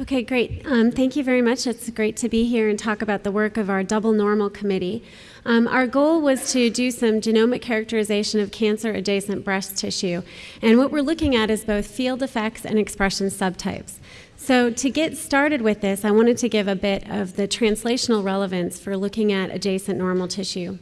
Okay, great. Um, thank you very much. It's great to be here and talk about the work of our double normal committee. Um, our goal was to do some genomic characterization of cancer adjacent breast tissue. And what we're looking at is both field effects and expression subtypes. So, to get started with this, I wanted to give a bit of the translational relevance for looking at adjacent normal tissue.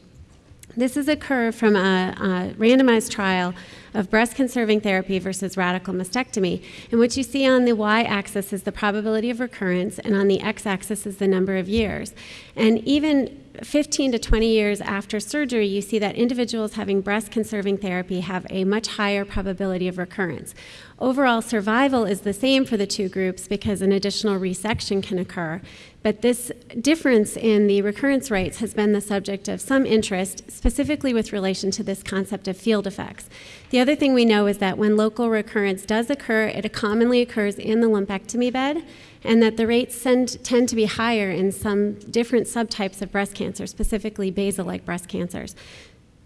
This is a curve from a, a randomized trial of breast conserving therapy versus radical mastectomy. And what you see on the y axis is the probability of recurrence, and on the x axis is the number of years. And even 15 to 20 years after surgery, you see that individuals having breast conserving therapy have a much higher probability of recurrence. Overall survival is the same for the two groups because an additional resection can occur. But this difference in the recurrence rates has been the subject of some interest, specifically with relation to this concept of field effects. The other thing we know is that when local recurrence does occur, it commonly occurs in the lumpectomy bed, and that the rates tend, tend to be higher in some different subtypes of breast cancer, specifically basal like breast cancers.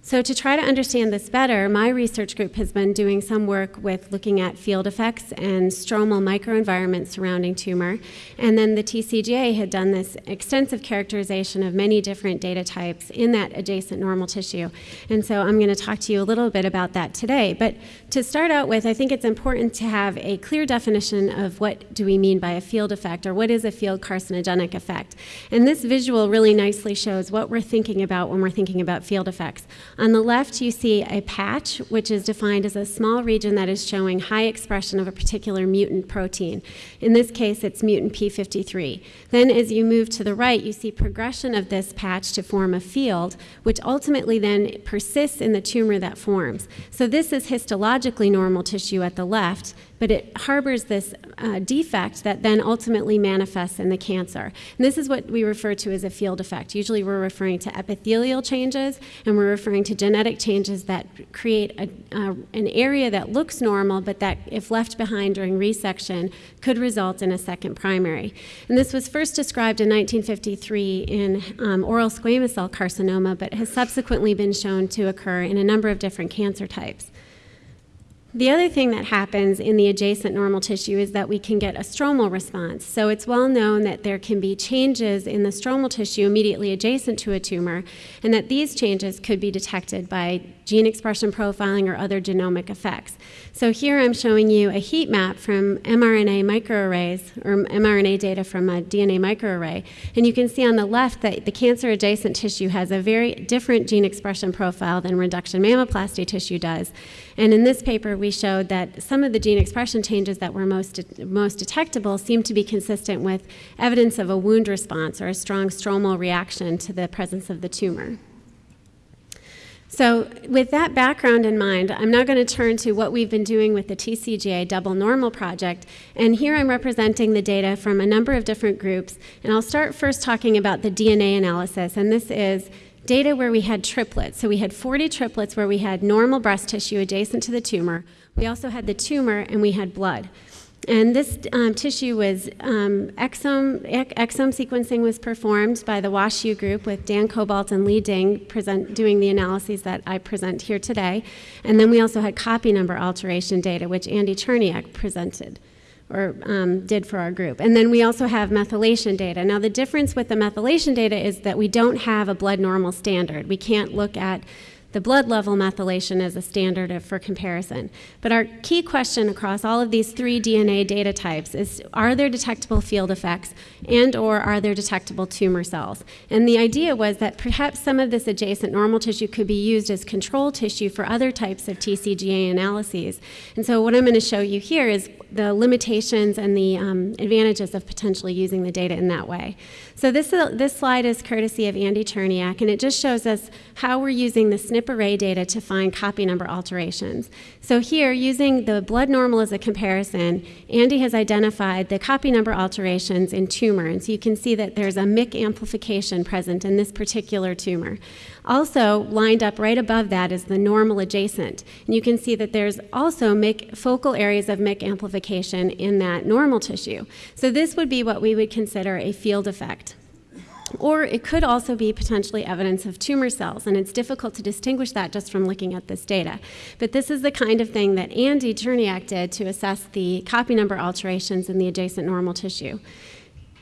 So, to try to understand this better, my research group has been doing some work with looking at field effects and stromal microenvironments surrounding tumor. And then the TCGA had done this extensive characterization of many different data types in that adjacent normal tissue. And so, I'm going to talk to you a little bit about that today. But to start out with, I think it's important to have a clear definition of what do we mean by a field effect or what is a field carcinogenic effect. And this visual really nicely shows what we're thinking about when we're thinking about field effects. On the left, you see a patch, which is defined as a small region that is showing high expression of a particular mutant protein. In this case, it's mutant P53. Then, as you move to the right, you see progression of this patch to form a field, which ultimately then persists in the tumor that forms. So, this is histologically normal tissue at the left, but it harbors this uh, defect that then ultimately manifests in the cancer. And this is what we refer to as a field effect. Usually we're referring to epithelial changes and we're referring to genetic changes that create a, uh, an area that looks normal, but that, if left behind during resection, could result in a second primary. And this was first described in 1953 in um, oral squamous cell carcinoma, but has subsequently been shown to occur in a number of different cancer types. The other thing that happens in the adjacent normal tissue is that we can get a stromal response. So it's well known that there can be changes in the stromal tissue immediately adjacent to a tumor, and that these changes could be detected by gene expression profiling or other genomic effects. So here I'm showing you a heat map from mRNA microarrays, or mRNA data from a DNA microarray, and you can see on the left that the cancer adjacent tissue has a very different gene expression profile than reduction mammoplasty tissue does. And in this paper, we showed that some of the gene expression changes that were most, most detectable seemed to be consistent with evidence of a wound response or a strong stromal reaction to the presence of the tumor. So, with that background in mind, I'm now going to turn to what we've been doing with the TCGA Double Normal Project. And here I'm representing the data from a number of different groups. And I'll start first talking about the DNA analysis. And this is data where we had triplets. So we had 40 triplets where we had normal breast tissue adjacent to the tumor. We also had the tumor and we had blood. And this um, tissue was um, exome, exome sequencing was performed by the WashU group with Dan Koboldt and Li Ding present, doing the analyses that I present here today. And then we also had copy number alteration data, which Andy Cherniack presented or um, did for our group. And then we also have methylation data. Now, the difference with the methylation data is that we don't have a blood normal standard. We can't look at the blood level methylation is a standard for comparison. But our key question across all of these three DNA data types is are there detectable field effects and or are there detectable tumor cells? And the idea was that perhaps some of this adjacent normal tissue could be used as control tissue for other types of TCGA analyses. And so what I'm going to show you here is the limitations and the um, advantages of potentially using the data in that way. So this, uh, this slide is courtesy of Andy Cherniack, and it just shows us how we're using the SNP array data to find copy number alterations. So here, using the blood normal as a comparison, Andy has identified the copy number alterations in tumor, and so you can see that there's a MYC amplification present in this particular tumor. Also, lined up right above that is the normal adjacent. And you can see that there's also MYC, focal areas of MYC amplification in that normal tissue. So this would be what we would consider a field effect. Or it could also be potentially evidence of tumor cells, and it's difficult to distinguish that just from looking at this data. But this is the kind of thing that Andy Cherniack did to assess the copy number alterations in the adjacent normal tissue.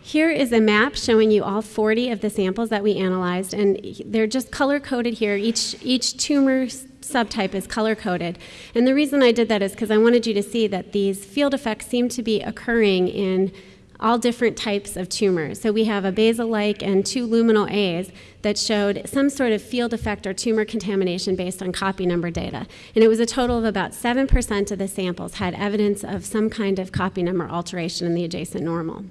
Here is a map showing you all 40 of the samples that we analyzed, and they're just color-coded here. Each, each tumor subtype is color-coded. And the reason I did that is because I wanted you to see that these field effects seem to be occurring in all different types of tumors. So we have a basal-like and two luminal A's that showed some sort of field effect or tumor contamination based on copy number data. And it was a total of about 7% of the samples had evidence of some kind of copy number alteration in the adjacent normal.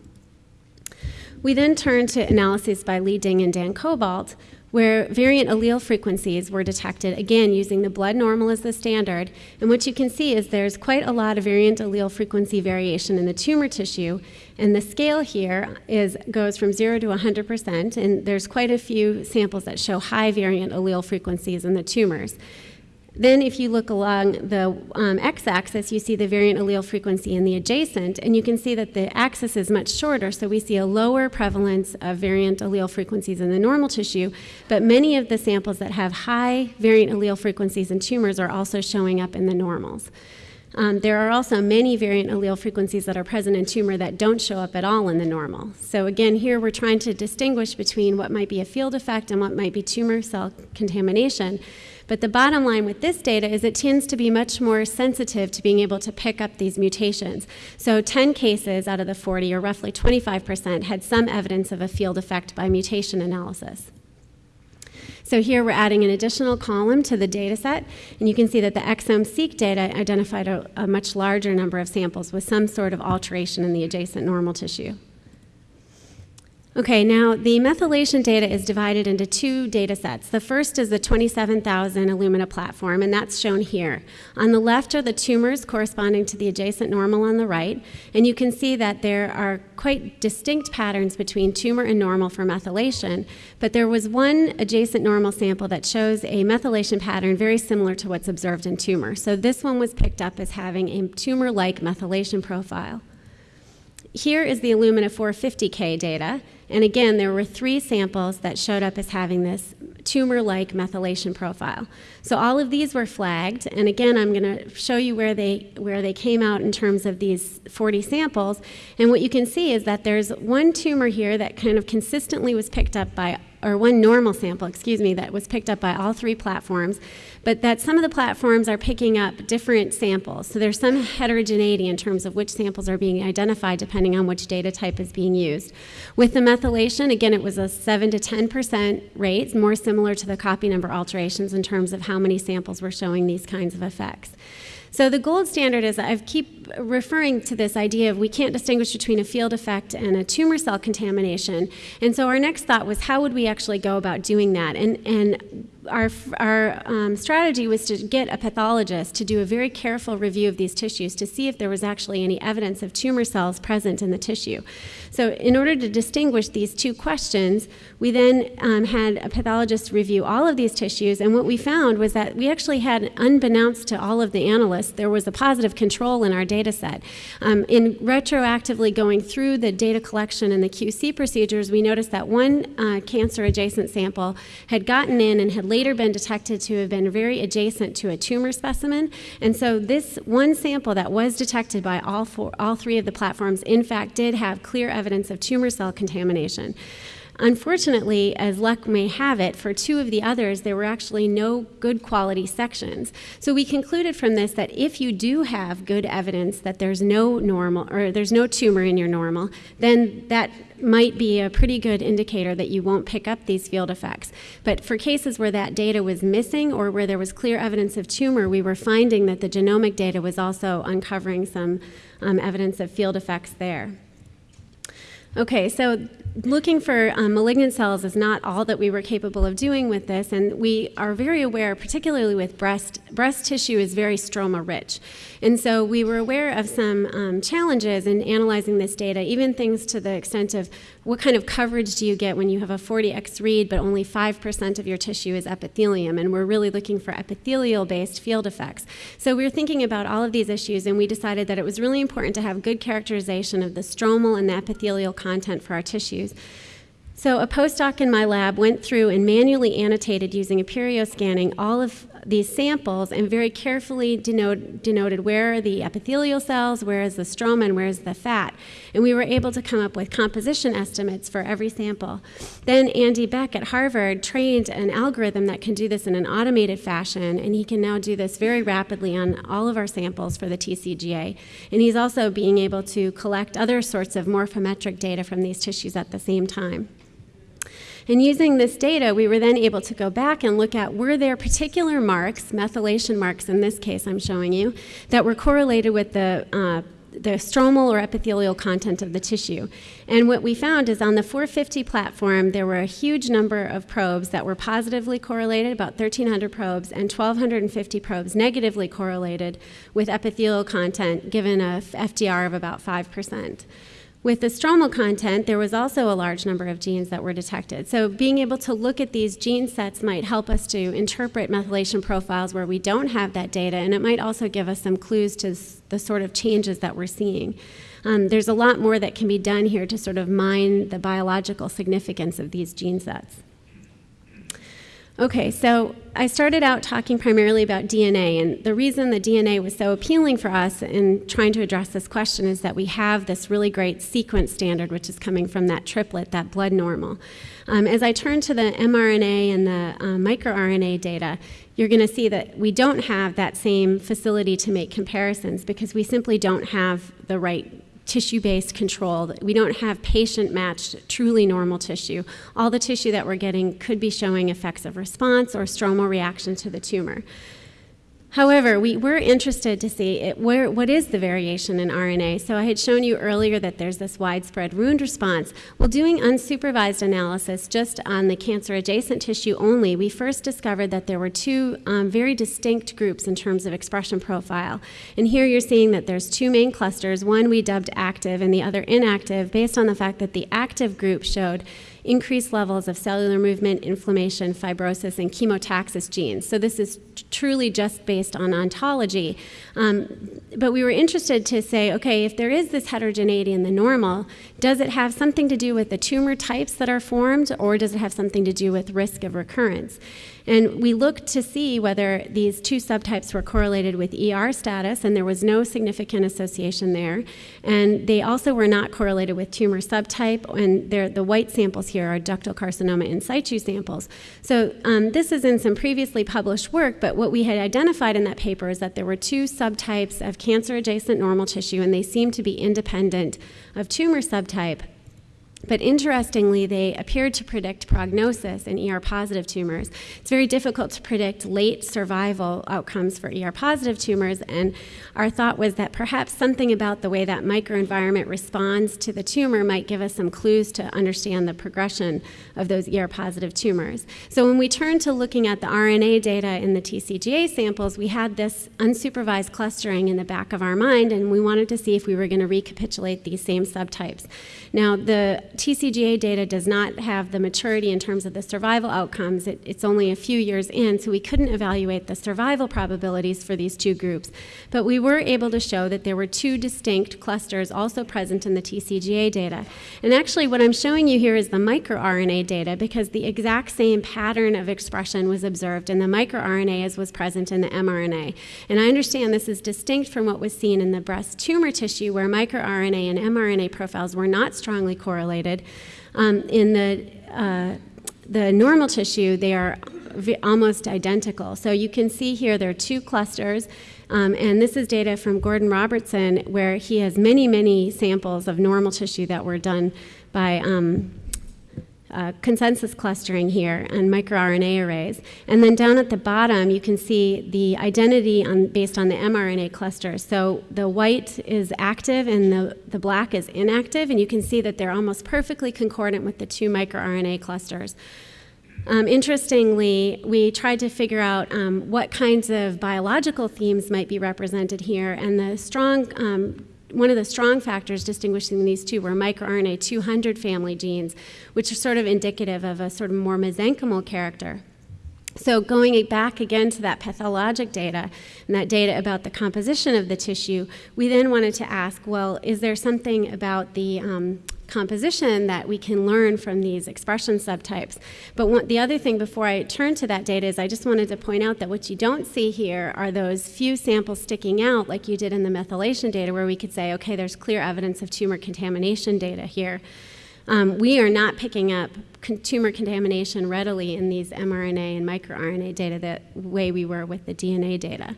We then turned to analyses by Li Ding and Dan Koboldt, where variant allele frequencies were detected, again, using the blood normal as the standard. And what you can see is there's quite a lot of variant allele frequency variation in the tumor tissue. And the scale here is, goes from 0 to 100%, and there's quite a few samples that show high variant allele frequencies in the tumors. Then if you look along the um, x-axis, you see the variant allele frequency in the adjacent, and you can see that the axis is much shorter, so we see a lower prevalence of variant allele frequencies in the normal tissue, but many of the samples that have high variant allele frequencies in tumors are also showing up in the normals. Um, there are also many variant allele frequencies that are present in tumor that don't show up at all in the normal. So again, here we're trying to distinguish between what might be a field effect and what might be tumor cell contamination. But the bottom line with this data is it tends to be much more sensitive to being able to pick up these mutations. So 10 cases out of the 40, or roughly 25%, had some evidence of a field effect by mutation analysis. So here we're adding an additional column to the data set, and you can see that the exome-seq data identified a, a much larger number of samples with some sort of alteration in the adjacent normal tissue. Okay, now the methylation data is divided into two data sets. The first is the 27,000 Illumina platform, and that's shown here. On the left are the tumors corresponding to the adjacent normal on the right, and you can see that there are quite distinct patterns between tumor and normal for methylation, but there was one adjacent normal sample that shows a methylation pattern very similar to what's observed in tumor. So this one was picked up as having a tumor-like methylation profile. Here is the Illumina 450K data, and again, there were three samples that showed up as having this tumor-like methylation profile. So all of these were flagged, and again, I'm going to show you where they, where they came out in terms of these 40 samples. And what you can see is that there's one tumor here that kind of consistently was picked up by or one normal sample, excuse me, that was picked up by all three platforms, but that some of the platforms are picking up different samples. So there's some heterogeneity in terms of which samples are being identified depending on which data type is being used. With the methylation, again, it was a 7 to 10% rate, more similar to the copy number alterations in terms of how many samples were showing these kinds of effects. So the gold standard is I keep referring to this idea of we can't distinguish between a field effect and a tumor cell contamination. And so our next thought was how would we actually go about doing that? And, and our, our um, strategy was to get a pathologist to do a very careful review of these tissues to see if there was actually any evidence of tumor cells present in the tissue. So in order to distinguish these two questions, we then um, had a pathologist review all of these tissues, and what we found was that we actually had, unbeknownst to all of the analysts, there was a positive control in our data set. Um, in retroactively going through the data collection and the QC procedures, we noticed that one uh, cancer-adjacent sample had gotten in and had later been detected to have been very adjacent to a tumor specimen. And so this one sample that was detected by all, four, all three of the platforms, in fact, did have clear evidence of tumor cell contamination. Unfortunately, as luck may have it, for two of the others, there were actually no good quality sections. So we concluded from this that if you do have good evidence that there's no normal or there's no tumor in your normal, then that might be a pretty good indicator that you won't pick up these field effects. But for cases where that data was missing or where there was clear evidence of tumor, we were finding that the genomic data was also uncovering some um, evidence of field effects there. Okay, so looking for um, malignant cells is not all that we were capable of doing with this, and we are very aware, particularly with breast, breast tissue is very stroma rich. And so we were aware of some um, challenges in analyzing this data, even things to the extent of what kind of coverage do you get when you have a 40x read, but only 5% of your tissue is epithelium, and we're really looking for epithelial-based field effects. So we were thinking about all of these issues, and we decided that it was really important to have good characterization of the stromal and the epithelial content for our tissues. So a postdoc in my lab went through and manually annotated using Aperio scanning all of these samples and very carefully denote, denoted where are the epithelial cells, where is the stroma, and where is the fat. And we were able to come up with composition estimates for every sample. Then Andy Beck at Harvard trained an algorithm that can do this in an automated fashion, and he can now do this very rapidly on all of our samples for the TCGA. And he's also being able to collect other sorts of morphometric data from these tissues at the same time. And using this data, we were then able to go back and look at were there particular marks, methylation marks in this case I'm showing you, that were correlated with the uh, the stromal or epithelial content of the tissue. And what we found is on the 450 platform, there were a huge number of probes that were positively correlated, about 1,300 probes, and 1,250 probes negatively correlated with epithelial content, given a FDR of about 5%. With the stromal content, there was also a large number of genes that were detected. So being able to look at these gene sets might help us to interpret methylation profiles where we don't have that data, and it might also give us some clues to the sort of changes that we're seeing. Um, there's a lot more that can be done here to sort of mine the biological significance of these gene sets. Okay, so I started out talking primarily about DNA, and the reason the DNA was so appealing for us in trying to address this question is that we have this really great sequence standard, which is coming from that triplet, that blood normal. Um, as I turn to the mRNA and the uh, microRNA data, you're going to see that we don't have that same facility to make comparisons because we simply don't have the right tissue-based control. We don't have patient-matched, truly normal tissue. All the tissue that we're getting could be showing effects of response or stromal reaction to the tumor. However, we were interested to see it, where, what is the variation in RNA. So I had shown you earlier that there's this widespread wound response. Well, doing unsupervised analysis just on the cancer-adjacent tissue only, we first discovered that there were two um, very distinct groups in terms of expression profile. And here you're seeing that there's two main clusters, one we dubbed active and the other inactive, based on the fact that the active group showed increased levels of cellular movement, inflammation, fibrosis, and chemotaxis genes. So this is truly just based on ontology. Um, but we were interested to say, okay, if there is this heterogeneity in the normal, does it have something to do with the tumor types that are formed, or does it have something to do with risk of recurrence? And we looked to see whether these two subtypes were correlated with ER status, and there was no significant association there. And they also were not correlated with tumor subtype, and the white samples here are ductal carcinoma in situ samples. So um, this is in some previously published work, but what we had identified in that paper is that there were two subtypes of cancer-adjacent normal tissue, and they seemed to be independent of tumor subtype. But interestingly, they appeared to predict prognosis in ER positive tumors. It's very difficult to predict late survival outcomes for ER positive tumors, and our thought was that perhaps something about the way that microenvironment responds to the tumor might give us some clues to understand the progression of those ER positive tumors. So when we turned to looking at the RNA data in the TCGA samples, we had this unsupervised clustering in the back of our mind, and we wanted to see if we were going to recapitulate these same subtypes. Now, the TCGA data does not have the maturity in terms of the survival outcomes. It, it's only a few years in, so we couldn't evaluate the survival probabilities for these two groups. But we were able to show that there were two distinct clusters also present in the TCGA data. And actually, what I'm showing you here is the microRNA data because the exact same pattern of expression was observed in the microRNA as was present in the mRNA. And I understand this is distinct from what was seen in the breast tumor tissue where microRNA and mRNA profiles were not strongly correlated. Um, in the, uh, the normal tissue, they are almost identical. So you can see here there are two clusters, um, and this is data from Gordon Robertson, where he has many, many samples of normal tissue that were done by um, uh, consensus clustering here and microRNA arrays. And then down at the bottom, you can see the identity on, based on the mRNA cluster. So the white is active and the, the black is inactive, and you can see that they're almost perfectly concordant with the two microRNA clusters. Um, interestingly, we tried to figure out um, what kinds of biological themes might be represented here, and the strong um, one of the strong factors distinguishing these two were microRNA 200 family genes, which are sort of indicative of a sort of more mesenchymal character. So going back again to that pathologic data and that data about the composition of the tissue, we then wanted to ask, well, is there something about the um, composition that we can learn from these expression subtypes. But one, the other thing before I turn to that data is I just wanted to point out that what you don't see here are those few samples sticking out like you did in the methylation data where we could say, okay, there's clear evidence of tumor contamination data here. Um, we are not picking up con tumor contamination readily in these mRNA and microRNA data the way we were with the DNA data.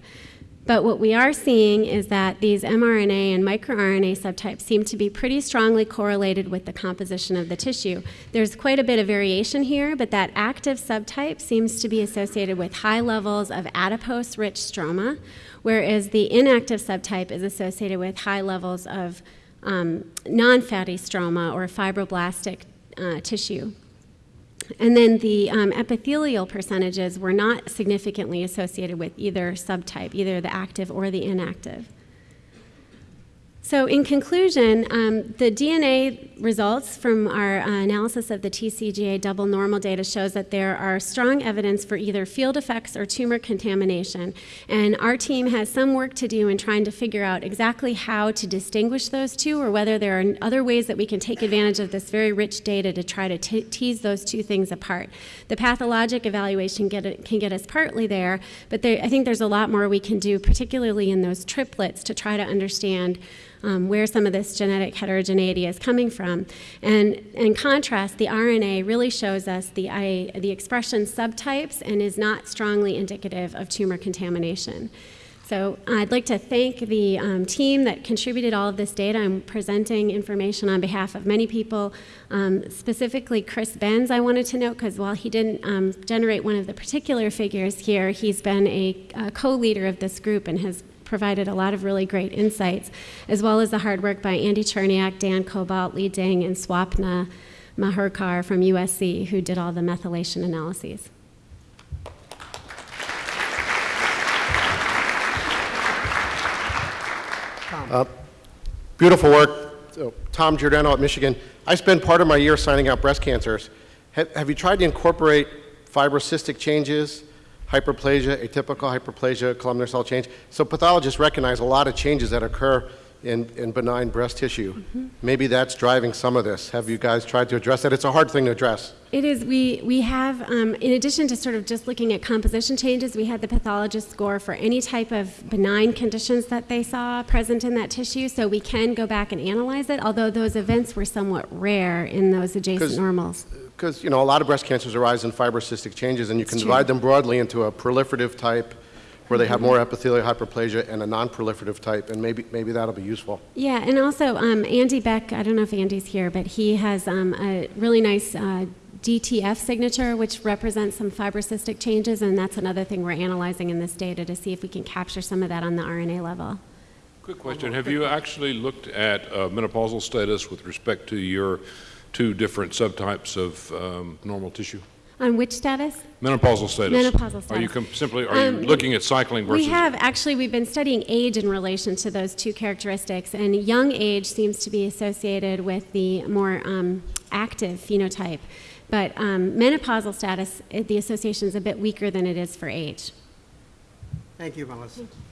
But what we are seeing is that these mRNA and microRNA subtypes seem to be pretty strongly correlated with the composition of the tissue. There's quite a bit of variation here, but that active subtype seems to be associated with high levels of adipose-rich stroma, whereas the inactive subtype is associated with high levels of um, non-fatty stroma or fibroblastic uh, tissue. And then the um, epithelial percentages were not significantly associated with either subtype, either the active or the inactive. So in conclusion, um, the DNA results from our uh, analysis of the TCGA double normal data shows that there are strong evidence for either field effects or tumor contamination. And our team has some work to do in trying to figure out exactly how to distinguish those two or whether there are other ways that we can take advantage of this very rich data to try to tease those two things apart. The pathologic evaluation get can get us partly there, but there, I think there's a lot more we can do, particularly in those triplets, to try to understand um, where some of this genetic heterogeneity is coming from. And in contrast, the RNA really shows us the, I, the expression subtypes and is not strongly indicative of tumor contamination. So I'd like to thank the um, team that contributed all of this data. I'm presenting information on behalf of many people, um, specifically Chris Benz, I wanted to note, because while he didn't um, generate one of the particular figures here, he's been a, a co-leader of this group and has provided a lot of really great insights, as well as the hard work by Andy Cherniack, Dan Koboldt, Li Ding, and Swapna Mahurkar from USC, who did all the methylation analyses. Uh, beautiful work. So, Tom Giordano at Michigan. I spend part of my year signing out breast cancers. Have, have you tried to incorporate fibrocystic changes hyperplasia, atypical hyperplasia, columnar cell change. So pathologists recognize a lot of changes that occur in, in benign breast tissue. Mm -hmm. Maybe that's driving some of this. Have you guys tried to address that? It's a hard thing to address. It is. We, we have, um, in addition to sort of just looking at composition changes, we had the pathologist score for any type of benign conditions that they saw present in that tissue, so we can go back and analyze it, although those events were somewhat rare in those adjacent normals because you know a lot of breast cancers arise in fibrocystic changes, and you can divide them broadly into a proliferative type, where they have more epithelial hyperplasia, and a non-proliferative type, and maybe maybe that'll be useful. Yeah, and also um, Andy Beck. I don't know if Andy's here, but he has um, a really nice. Uh, DTF signature, which represents some fibrocystic changes, and that's another thing we're analyzing in this data to see if we can capture some of that on the RNA level. Quick question. Have you actually looked at uh, menopausal status with respect to your two different subtypes of um, normal tissue? On which status? Menopausal status. Menopausal status. Are you simply are um, you looking at cycling versus? We have actually. We've been studying age in relation to those two characteristics, and young age seems to be associated with the more um, active phenotype, but um, menopausal status, the association is a bit weaker than it is for age. Thank you, Melissa. Thank you.